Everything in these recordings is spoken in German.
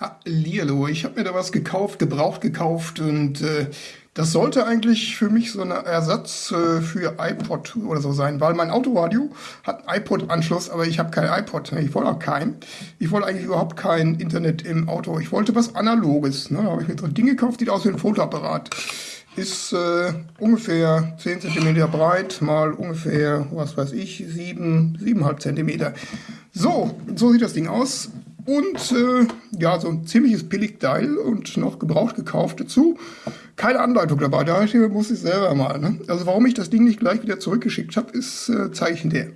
Hallihallo, ich habe mir da was gekauft, gebraucht gekauft und äh, das sollte eigentlich für mich so ein Ersatz äh, für iPod oder so sein, weil mein Autoradio hat iPod-Anschluss, aber ich habe kein iPod. Ich wollte auch keinen. Ich wollte eigentlich überhaupt kein Internet im Auto. Ich wollte was Analoges. Ne? Da habe ich mir so ein Ding gekauft, sieht aus wie ein Fotoapparat. Ist äh, ungefähr 10 cm breit, mal ungefähr, was weiß ich, 7, 7,5 cm. So, so sieht das Ding aus. Und äh, ja, so ein ziemliches Billigteil und noch gebraucht gekauft dazu. Keine Anleitung dabei, da muss ich selber mal. Ne? Also warum ich das Ding nicht gleich wieder zurückgeschickt habe, ist äh, Zeichen der.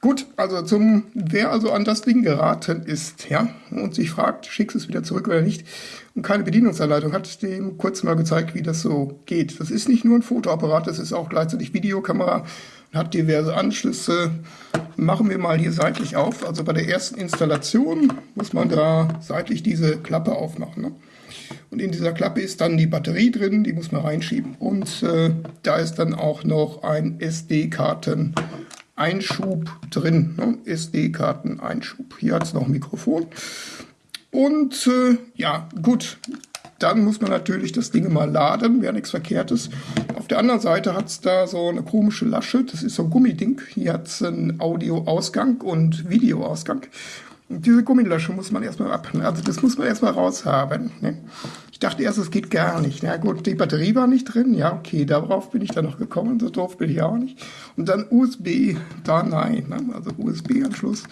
Gut, also zum, wer also an das Ding geraten ist, ja, und sich fragt, schickst es wieder zurück oder nicht, und keine Bedienungsanleitung hat, dem kurz mal gezeigt, wie das so geht. Das ist nicht nur ein Fotoapparat, das ist auch gleichzeitig Videokamera, hat diverse Anschlüsse. Machen wir mal hier seitlich auf. Also bei der ersten Installation muss man da seitlich diese Klappe aufmachen. Ne? Und in dieser Klappe ist dann die Batterie drin, die muss man reinschieben. Und äh, da ist dann auch noch ein SD-Karten-Einschub drin. Ne? SD-Karten-Einschub. Hier hat es noch ein Mikrofon. Und äh, ja, gut, dann muss man natürlich das Ding mal laden, wäre nichts Verkehrtes. Auf der anderen Seite hat es da so eine komische Lasche, das ist so ein Gummiding. Hier hat es einen Audioausgang und Videoausgang. Und diese Gummilasche muss man erstmal ab, also das muss man erstmal raushaben. Ne? Ich dachte erst, es geht gar nicht. Na gut, die Batterie war nicht drin. Ja, okay, darauf bin ich dann noch gekommen. So doof bin ich auch nicht. Und dann USB, da nein. Ne? Also USB-Anschluss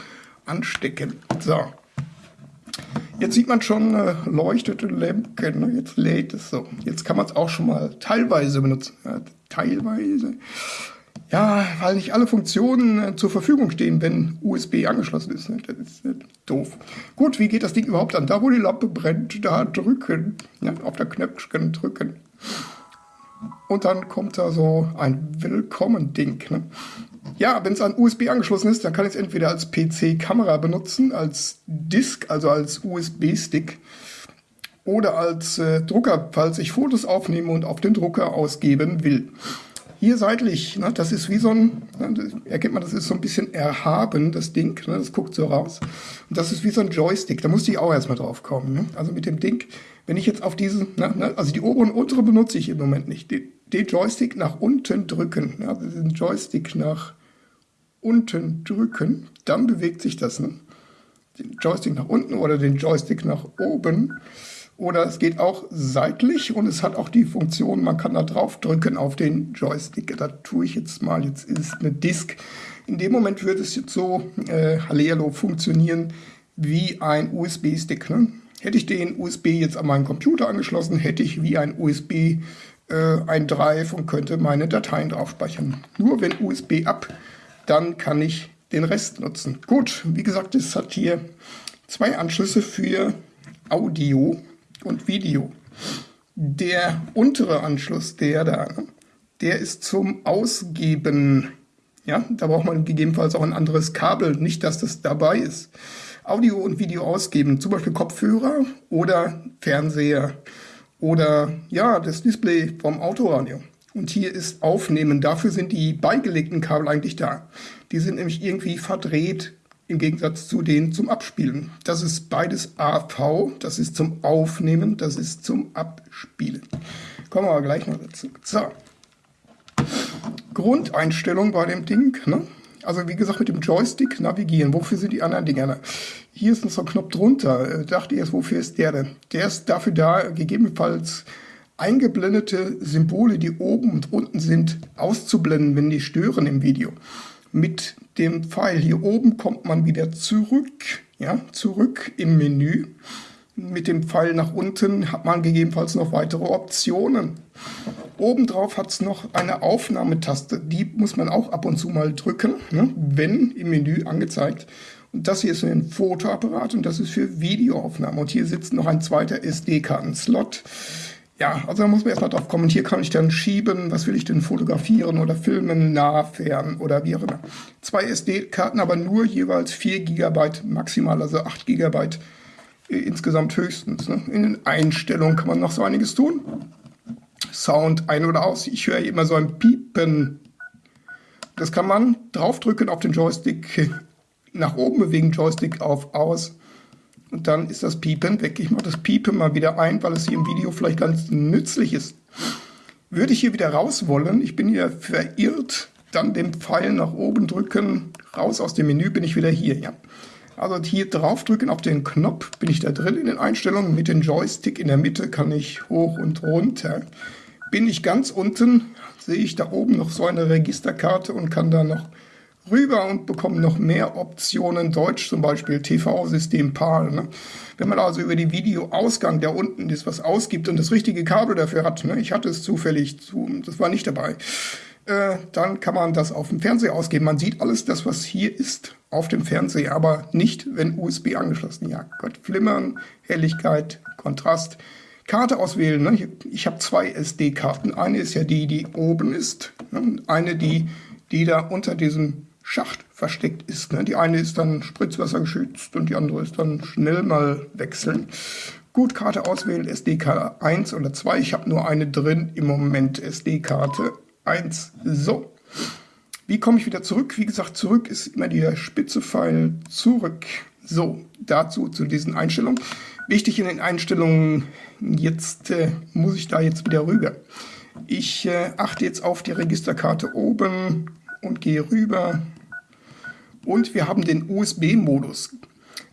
anstecken. So. Jetzt sieht man schon äh, leuchtete Lämpchen. Ne? Jetzt lädt es so. Jetzt kann man es auch schon mal teilweise benutzen. Ja, teilweise. Ja, weil nicht alle Funktionen äh, zur Verfügung stehen, wenn USB angeschlossen ist. Ne? Das ist äh, doof. Gut, wie geht das Ding überhaupt an? Da, wo die Lampe brennt, da drücken. Ja, auf der Knöpfchen drücken. Und dann kommt da so ein Willkommen-Ding. Ne? Ja, wenn es an USB angeschlossen ist, dann kann ich es entweder als PC-Kamera benutzen, als Disk, also als USB-Stick, oder als äh, Drucker, falls ich Fotos aufnehme und auf den Drucker ausgeben will. Hier seitlich, ne, das ist wie so ein, ne, erkennt man, das ist so ein bisschen erhaben, das Ding, ne, das guckt so raus. Und das ist wie so ein Joystick, da musste ich auch erstmal drauf kommen. Ne? Also mit dem Ding, wenn ich jetzt auf diesen, ne, ne, also die obere und untere benutze ich im Moment nicht, den, den Joystick nach unten drücken, also den Joystick nach unten drücken, dann bewegt sich das. Ne? Den Joystick nach unten oder den Joystick nach oben. Oder es geht auch seitlich und es hat auch die Funktion, man kann da drauf drücken auf den Joystick. Da tue ich jetzt mal, jetzt ist eine Disk. In dem Moment wird es jetzt so, äh, Hallihallo, funktionieren wie ein USB-Stick. Ne? Hätte ich den USB jetzt an meinen Computer angeschlossen, hätte ich wie ein USB äh, ein Drive und könnte meine Dateien drauf speichern. Nur wenn USB ab dann kann ich den Rest nutzen. Gut, wie gesagt, es hat hier zwei Anschlüsse für Audio und Video. Der untere Anschluss, der da, der ist zum Ausgeben. Ja, da braucht man gegebenenfalls auch ein anderes Kabel, nicht dass das dabei ist. Audio und Video ausgeben, zum Beispiel Kopfhörer oder Fernseher oder ja, das Display vom Autoradio. Und hier ist Aufnehmen. Dafür sind die beigelegten Kabel eigentlich da. Die sind nämlich irgendwie verdreht im Gegensatz zu denen zum Abspielen. Das ist beides AV, das ist zum Aufnehmen, das ist zum Abspielen. Kommen wir aber gleich noch dazu. So. Grundeinstellung bei dem Ding. Ne? Also wie gesagt mit dem Joystick navigieren. Wofür sind die anderen Dinger? Hier ist noch so ein Knopf drunter. Äh, dachte erst, wofür ist der denn? Der ist dafür da, gegebenenfalls eingeblendete Symbole, die oben und unten sind, auszublenden, wenn die stören im Video. Mit dem Pfeil hier oben kommt man wieder zurück, ja, zurück im Menü. Mit dem Pfeil nach unten hat man gegebenenfalls noch weitere Optionen. Obendrauf hat es noch eine Aufnahmetaste, die muss man auch ab und zu mal drücken, ne, wenn im Menü angezeigt. Und das hier ist ein Fotoapparat und das ist für Videoaufnahmen. Und hier sitzt noch ein zweiter SD-Karten-Slot ja, also da muss man erstmal drauf kommen. Und hier kann ich dann schieben, was will ich denn fotografieren oder filmen, nah, fern oder wie auch immer. Zwei SD-Karten, aber nur jeweils 4 GB maximal, also 8 GB äh, insgesamt höchstens. Ne? In den Einstellungen kann man noch so einiges tun. Sound ein oder aus. Ich höre immer so ein Piepen. Das kann man draufdrücken auf den Joystick, nach oben bewegen, Joystick auf, aus und dann ist das Piepen weg. Ich mache das Piepen mal wieder ein, weil es hier im Video vielleicht ganz nützlich ist. Würde ich hier wieder raus wollen, ich bin hier verirrt, dann den Pfeil nach oben drücken, raus aus dem Menü, bin ich wieder hier. Ja. Also hier drauf drücken auf den Knopf, bin ich da drin in den Einstellungen. Mit dem Joystick in der Mitte kann ich hoch und runter. Bin ich ganz unten, sehe ich da oben noch so eine Registerkarte und kann da noch rüber und bekomme noch mehr Optionen Deutsch, zum Beispiel TV-System PAL. Ne? Wenn man also über die Videoausgang, der unten ist, was ausgibt und das richtige Kabel dafür hat, ne? ich hatte es zufällig, zu, das war nicht dabei, äh, dann kann man das auf dem Fernseher ausgeben. Man sieht alles das, was hier ist, auf dem Fernseher, aber nicht, wenn USB angeschlossen. Ja, Gott, Flimmern, Helligkeit, Kontrast. Karte auswählen. Ne? Ich, ich habe zwei SD-Karten. Eine ist ja die, die oben ist. Ne? Eine, die, die da unter diesem Schacht versteckt ist. Ne? Die eine ist dann spritzwassergeschützt und die andere ist dann schnell mal wechseln. Gut, Karte auswählen, SD-Karte 1 oder 2. Ich habe nur eine drin im Moment, SD-Karte 1. So, wie komme ich wieder zurück? Wie gesagt, zurück ist immer der spitze Pfeil zurück. So, dazu zu diesen Einstellungen. Wichtig in den Einstellungen, jetzt äh, muss ich da jetzt wieder rüber. Ich äh, achte jetzt auf die Registerkarte oben und gehe rüber. Und wir haben den USB-Modus.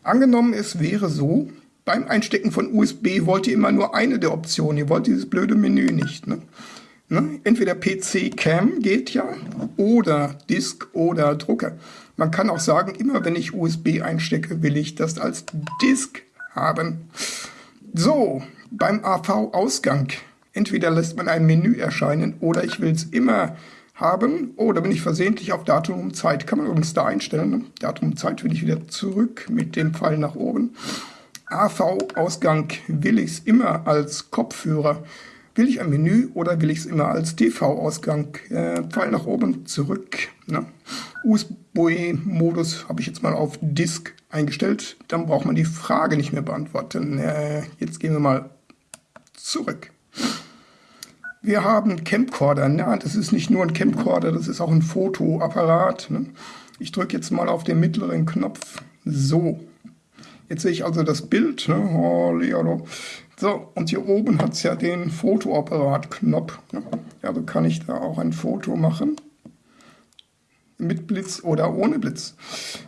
Angenommen, es wäre so, beim Einstecken von USB wollt ihr immer nur eine der Optionen. Ihr wollt dieses blöde Menü nicht. Ne? Ne? Entweder PC Cam geht ja oder Disk oder Drucker. Man kann auch sagen, immer wenn ich USB einstecke, will ich das als Disk haben. So, beim AV-Ausgang. Entweder lässt man ein Menü erscheinen oder ich will es immer haben. Oder bin ich versehentlich auf Datum und Zeit. Kann man übrigens da einstellen. Ne? Datum und Zeit will ich wieder zurück mit dem Pfeil nach oben. AV-Ausgang will ich es immer als Kopfhörer Will ich ein Menü oder will ich es immer als TV-Ausgang? Äh, Pfeil nach oben, zurück. Ne? USB-Modus habe ich jetzt mal auf Disk eingestellt. Dann braucht man die Frage nicht mehr beantworten. Äh, jetzt gehen wir mal zurück. Wir haben Camcorder. Na, das ist nicht nur ein Camcorder, das ist auch ein Fotoapparat. Ne? Ich drücke jetzt mal auf den mittleren Knopf. So. Jetzt sehe ich also das Bild. Ne? Oh, so, und hier oben hat es ja den Fotoapparat-Knopf. Also kann ich da auch ein Foto machen. Mit Blitz oder ohne Blitz.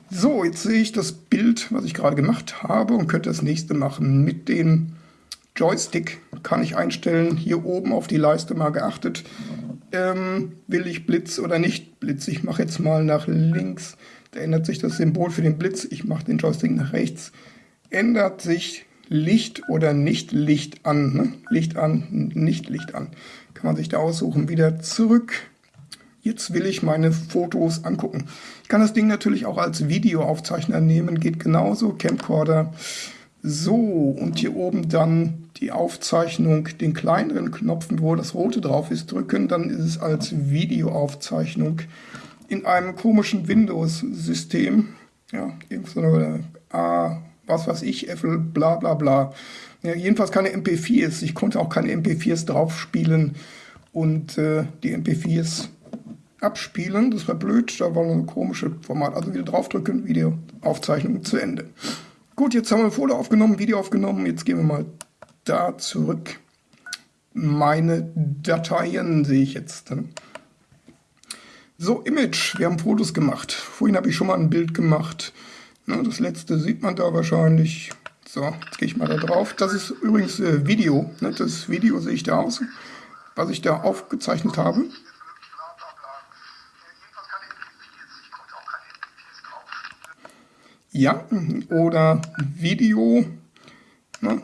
So, jetzt sehe ich das Bild, was ich gerade gemacht habe und könnte das nächste machen. Mit dem Joystick kann ich einstellen, hier oben auf die Leiste mal geachtet, ähm, will ich Blitz oder nicht Blitz. Ich mache jetzt mal nach links, da ändert sich das Symbol für den Blitz. Ich mache den Joystick nach rechts, ändert sich Licht oder nicht Licht an. Ne? Licht an, nicht Licht an. Kann man sich da aussuchen. Wieder zurück. Jetzt will ich meine Fotos angucken. Ich kann das Ding natürlich auch als Videoaufzeichner nehmen. Geht genauso. Camcorder. So, und hier oben dann die Aufzeichnung, den kleineren Knopf, wo das rote drauf ist, drücken. Dann ist es als Videoaufzeichnung in einem komischen Windows-System. Ja, irgendeine A was weiß ich, Apple, bla bla bla. Ja, jedenfalls keine MP4s. Ich konnte auch keine MP4s draufspielen und äh, die MP4s abspielen. Das war blöd, da war ein komisches Format. Also wieder draufdrücken, Videoaufzeichnung zu Ende. Gut, jetzt haben wir Foto aufgenommen, Video aufgenommen. Jetzt gehen wir mal da zurück. Meine Dateien sehe ich jetzt. So, Image. Wir haben Fotos gemacht. Vorhin habe ich schon mal ein Bild gemacht. Na, das letzte sieht man da wahrscheinlich. So, jetzt gehe ich mal da drauf. Das ist übrigens äh, Video. Ne? Das Video sehe ich da aus, was ich da aufgezeichnet habe. Ja, oder Video. Ne?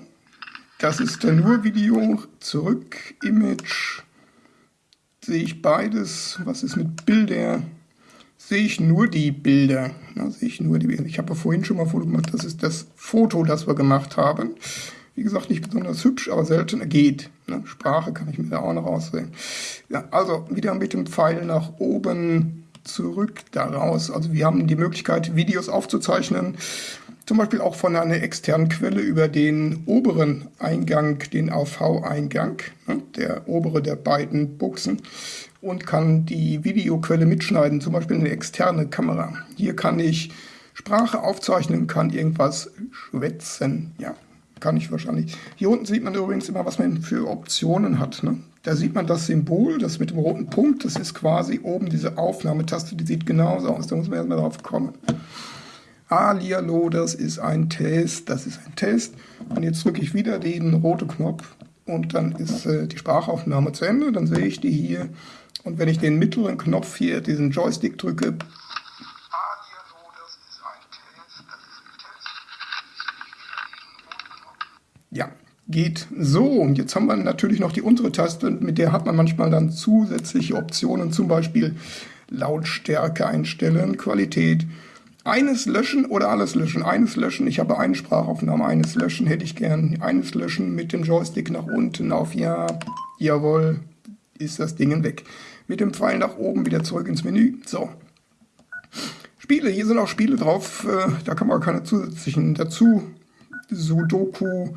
Das ist dann nur Video. Zurück, Image. Sehe ich beides. Was ist mit Bilder? sehe ich nur die Bilder. Da sehe ich nur die Bilder. Ich habe ja vorhin schon mal ein Foto gemacht. Das ist das Foto, das wir gemacht haben. Wie gesagt, nicht besonders hübsch, aber selten geht. Ne? Sprache kann ich mir da auch noch aussehen. Ja, also wieder mit dem Pfeil nach oben zurück daraus. Also wir haben die Möglichkeit, Videos aufzuzeichnen. Zum Beispiel auch von einer externen Quelle über den oberen Eingang, den AV-Eingang, ne? der obere der beiden Buchsen und kann die Videoquelle mitschneiden, zum Beispiel eine externe Kamera. Hier kann ich Sprache aufzeichnen, kann irgendwas schwätzen. Ja, kann ich wahrscheinlich. Hier unten sieht man übrigens immer, was man für Optionen hat. Ne? Da sieht man das Symbol, das mit dem roten Punkt, das ist quasi oben diese Aufnahmetaste, die sieht genauso aus. Da muss man erstmal drauf kommen. Alialo, das ist ein Test, das ist ein Test. Und jetzt drücke ich wieder den roten Knopf und dann ist äh, die Sprachaufnahme zu Ende. Dann sehe ich die hier. Und wenn ich den mittleren Knopf hier, diesen Joystick drücke, Ja, geht so. Und jetzt haben wir natürlich noch die untere Taste, mit der hat man manchmal dann zusätzliche Optionen, zum Beispiel Lautstärke einstellen, Qualität, eines löschen oder alles löschen. Eines löschen, ich habe eine Sprachaufnahme, eines löschen hätte ich gern. Eines löschen mit dem Joystick nach unten auf Ja, jawohl, ist das Ding weg. Mit dem Pfeil nach oben wieder zurück ins Menü. So. Spiele, hier sind auch Spiele drauf, äh, da kann man keine zusätzlichen dazu. Sudoku,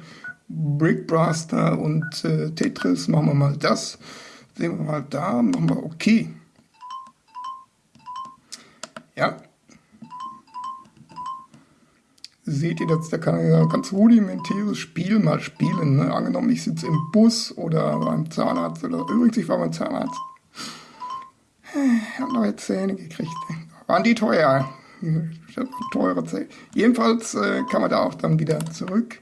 Brickbuster und äh, Tetris. Machen wir mal das. Sehen wir mal da, machen wir okay. Ja, seht ihr, dass da kann ein ganz rudimentäres Spiel mal spielen. Ne? Angenommen, ich sitze im Bus oder beim Zahnarzt oder übrigens, ich war beim Zahnarzt. Ich habe neue Zähne gekriegt. Waren die teuer? Teure Zähne. Jedenfalls äh, kann man da auch dann wieder zurück.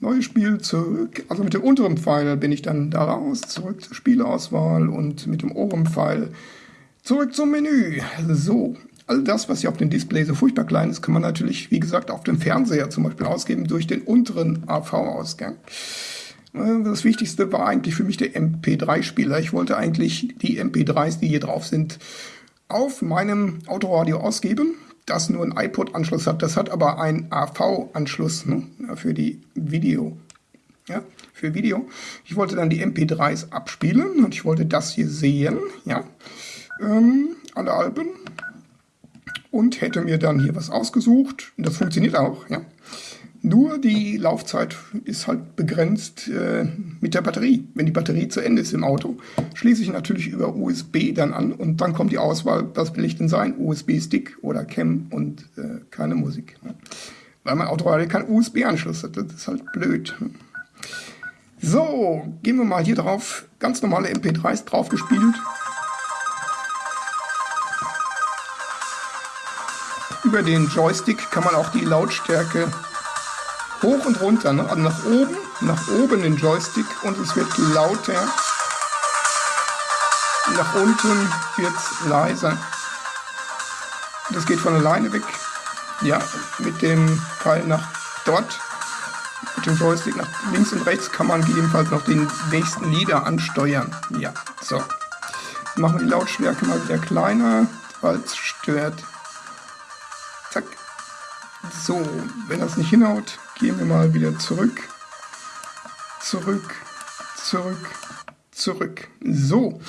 Neues Spiel zurück. Also mit dem unteren Pfeil bin ich dann da raus, zurück zur Spielauswahl und mit dem oberen Pfeil zurück zum Menü. So, All das, was hier auf dem Display so furchtbar klein ist, kann man natürlich, wie gesagt, auf dem Fernseher zum Beispiel ausgeben durch den unteren AV-Ausgang. Äh, das Wichtigste war eigentlich für mich der MP3-Spieler. Ich wollte eigentlich die MP3s, die hier drauf sind, auf meinem Autoradio ausgeben, das nur einen iPod-Anschluss hat. Das hat aber einen AV-Anschluss ne, für die Video. Ja, für Video. Ich wollte dann die MP3s abspielen und ich wollte das hier sehen. Ja, ähm, alle Alben und hätte mir dann hier was ausgesucht. Und das funktioniert auch, ja. Nur die Laufzeit ist halt begrenzt äh, mit der Batterie. Wenn die Batterie zu Ende ist im Auto, schließe ich natürlich über USB dann an und dann kommt die Auswahl, was will ich denn sein? USB-Stick oder Cam und äh, keine Musik. Ne? Weil mein Auto halt keinen USB-Anschluss hat. Das ist halt blöd. So, gehen wir mal hier drauf. Ganz normale MP3s drauf über den Joystick kann man auch die Lautstärke hoch und runter, ne? also nach oben, nach oben den Joystick und es wird lauter. Nach unten wird es leiser. Das geht von alleine weg. Ja, mit dem Pfeil nach dort, mit dem Joystick nach links und rechts kann man gegebenenfalls noch den nächsten Lieder ansteuern. Ja, so. Machen wir die Lautstärke mal wieder kleiner, weil es stört. So, wenn das nicht hinhaut, gehen wir mal wieder zurück. Zurück, zurück, zurück. So.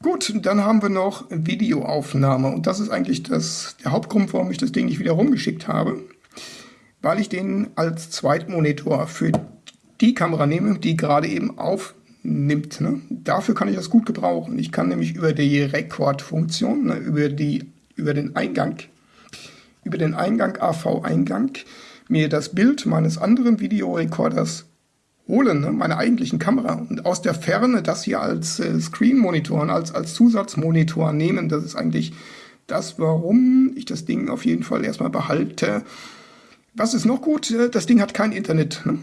Gut, dann haben wir noch Videoaufnahme. Und das ist eigentlich das, der Hauptgrund, warum ich das Ding nicht wieder rumgeschickt habe. Weil ich den als Zweitmonitor für die Kamera nehme, die gerade eben aufnimmt. Ne? Dafür kann ich das gut gebrauchen. Ich kann nämlich über die Rekordfunktion, ne, über, über den Eingang über den Eingang AV-Eingang mir das Bild meines anderen Videorekorders holen, ne, meiner eigentlichen Kamera, und aus der Ferne das hier als äh, Screen-Monitor und als, als Zusatzmonitor nehmen. Das ist eigentlich das, warum ich das Ding auf jeden Fall erstmal behalte. Was ist noch gut? Äh, das Ding hat kein Internet. Ne?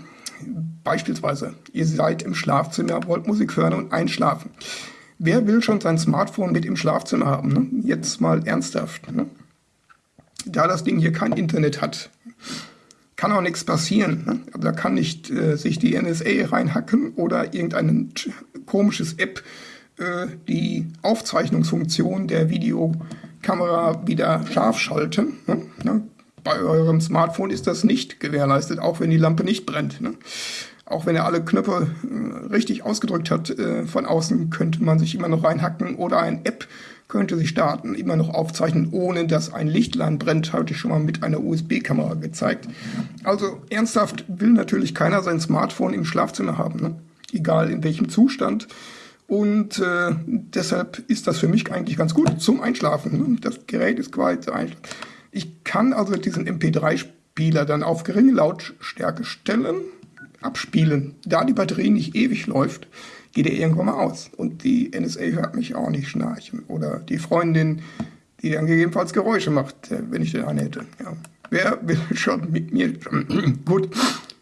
Beispielsweise, ihr seid im Schlafzimmer, wollt Musik hören und einschlafen. Wer will schon sein Smartphone mit im Schlafzimmer haben? Ne? Jetzt mal ernsthaft. Ne? Da das Ding hier kein Internet hat, kann auch nichts passieren. Ne? Also da kann nicht äh, sich die NSA reinhacken oder irgendein komisches App äh, die Aufzeichnungsfunktion der Videokamera wieder scharf schalten. Ne? ne? Bei eurem Smartphone ist das nicht gewährleistet, auch wenn die Lampe nicht brennt. Ne? Auch wenn er alle Knöpfe äh, richtig ausgedrückt hat, äh, von außen könnte man sich immer noch reinhacken oder ein App könnte sich starten, immer noch aufzeichnen, ohne dass ein Lichtlein brennt, habe ich schon mal mit einer USB-Kamera gezeigt. Also ernsthaft will natürlich keiner sein Smartphone im Schlafzimmer haben, ne? egal in welchem Zustand. Und äh, deshalb ist das für mich eigentlich ganz gut zum Einschlafen. Ne? Das Gerät ist quasi zum. Ich kann also diesen MP3-Spieler dann auf geringe Lautstärke stellen, abspielen. Da die Batterie nicht ewig läuft, geht er irgendwann mal aus. Und die NSA hört mich auch nicht schnarchen. Oder die Freundin, die dann gegebenenfalls Geräusche macht, äh, wenn ich den einen hätte. Ja. Wer will schon mit mir? Gut.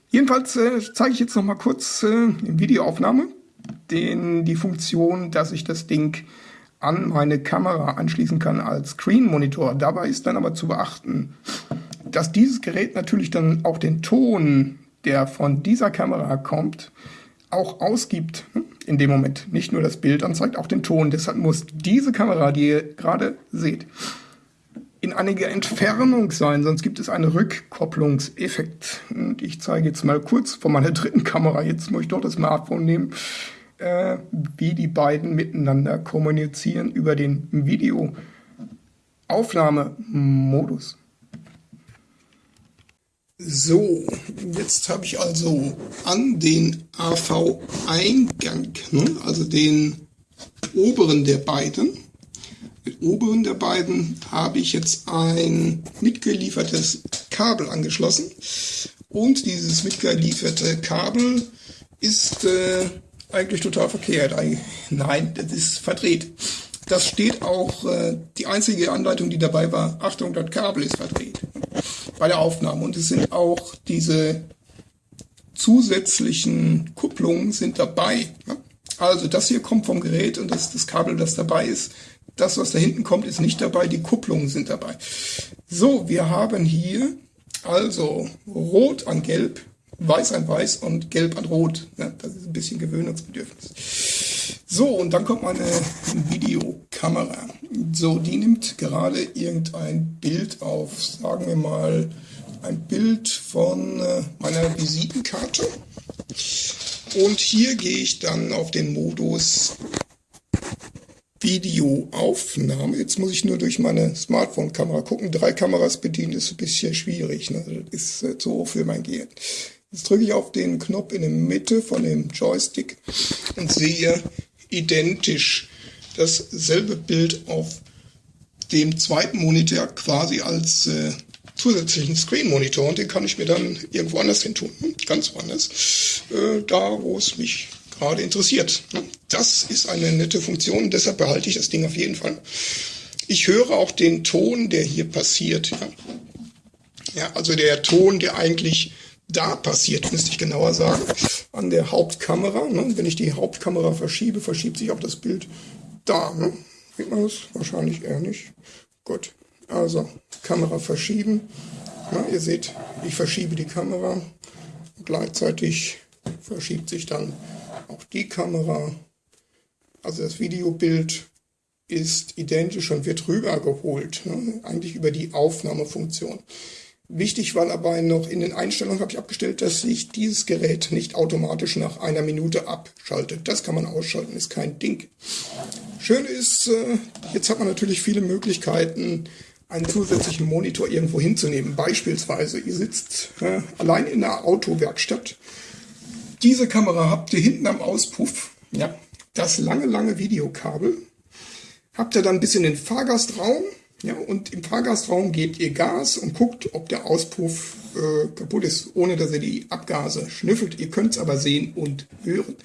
Jedenfalls äh, zeige ich jetzt noch mal kurz äh, in Videoaufnahme den, die Funktion, dass ich das Ding an meine Kamera anschließen kann als Screen Monitor. Dabei ist dann aber zu beachten, dass dieses Gerät natürlich dann auch den Ton, der von dieser Kamera kommt, auch ausgibt hm, in dem Moment. Nicht nur das Bild anzeigt, auch den Ton. Deshalb muss diese Kamera, die ihr gerade seht, in einiger Entfernung sein, sonst gibt es einen Rückkopplungseffekt. Und ich zeige jetzt mal kurz von meiner dritten Kamera, jetzt muss ich doch das Smartphone nehmen, äh, wie die beiden miteinander kommunizieren über den Videoaufnahmemodus. So, jetzt habe ich also an den AV-Eingang, ne, also den oberen der beiden, den oberen der beiden habe ich jetzt ein mitgeliefertes Kabel angeschlossen. Und dieses mitgelieferte Kabel ist äh, eigentlich total verkehrt. Nein, das ist verdreht. Das steht auch, äh, die einzige Anleitung, die dabei war, Achtung, das Kabel ist verdreht bei der Aufnahme. Und es sind auch diese zusätzlichen Kupplungen sind dabei. Also das hier kommt vom Gerät und das ist das Kabel, das dabei ist. Das, was da hinten kommt, ist nicht dabei. Die Kupplungen sind dabei. So, wir haben hier also Rot an Gelb, Weiß an Weiß und Gelb an Rot. Das ist ein bisschen Gewöhnungsbedürfnis. So, und dann kommt meine Videokamera. So, die nimmt gerade irgendein Bild auf. Sagen wir mal ein Bild von äh, meiner Visitenkarte. Und hier gehe ich dann auf den Modus Videoaufnahme. Jetzt muss ich nur durch meine Smartphone-Kamera gucken. Drei Kameras bedienen ist ein bisschen schwierig. Ne? Das ist äh, zu hoch für mein Gehirn. Jetzt drücke ich auf den Knopf in der Mitte von dem Joystick und sehe identisch dasselbe Bild auf dem zweiten Monitor quasi als äh, zusätzlichen Screen-Monitor und den kann ich mir dann irgendwo anders hin tun, hm, ganz woanders, äh, da wo es mich gerade interessiert. Das ist eine nette Funktion, deshalb behalte ich das Ding auf jeden Fall. Ich höre auch den Ton, der hier passiert. Ja, ja also der Ton, der eigentlich da passiert, müsste ich genauer sagen, an der Hauptkamera. Ne? Wenn ich die Hauptkamera verschiebe, verschiebt sich auch das Bild da. Ne? Sieht man das? Wahrscheinlich eher nicht. Gut, also Kamera verschieben. Ja, ihr seht, ich verschiebe die Kamera. Gleichzeitig verschiebt sich dann auch die Kamera. Also das Videobild ist identisch und wird rübergeholt, ne? eigentlich über die Aufnahmefunktion. Wichtig war dabei noch, in den Einstellungen habe ich abgestellt, dass sich dieses Gerät nicht automatisch nach einer Minute abschaltet. Das kann man ausschalten, ist kein Ding. Schön ist, äh, jetzt hat man natürlich viele Möglichkeiten, einen zusätzlichen Monitor irgendwo hinzunehmen. Beispielsweise, ihr sitzt äh, allein in der Autowerkstatt. Diese Kamera habt ihr hinten am Auspuff, ja, das lange, lange Videokabel. Habt ihr dann bis in den Fahrgastraum ja, und im Fahrgastraum gebt ihr Gas und guckt, ob der Auspuff äh, kaputt ist, ohne dass ihr die Abgase schnüffelt. Ihr könnt es aber sehen und hören.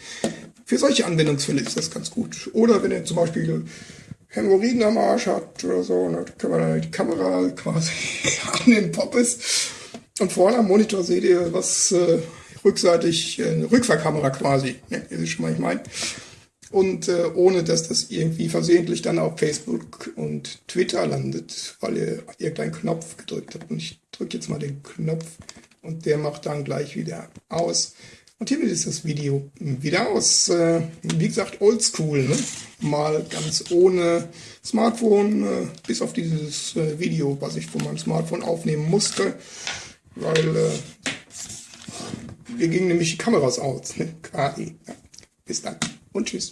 Für solche Anwendungsfälle ist das ganz gut. Oder wenn ihr zum Beispiel Hämorrhoiden am Arsch habt oder so, dann kann man dann die Kamera quasi an den Poppes und vorne am Monitor seht ihr was äh, rückseitig, äh, Rückfahrkamera quasi. Ja, ihr wisst schon, was ich meine und äh, ohne dass das irgendwie versehentlich dann auf Facebook und Twitter landet, weil ihr irgendeinen Knopf gedrückt habt. Und ich drücke jetzt mal den Knopf und der macht dann gleich wieder aus. Und hiermit ist das Video wieder aus. Äh, wie gesagt, oldschool, ne? mal ganz ohne Smartphone, äh, bis auf dieses äh, Video, was ich von meinem Smartphone aufnehmen musste, weil äh, wir gingen nämlich die Kameras aus, ne? quasi. Ja. Bis dann und tschüss.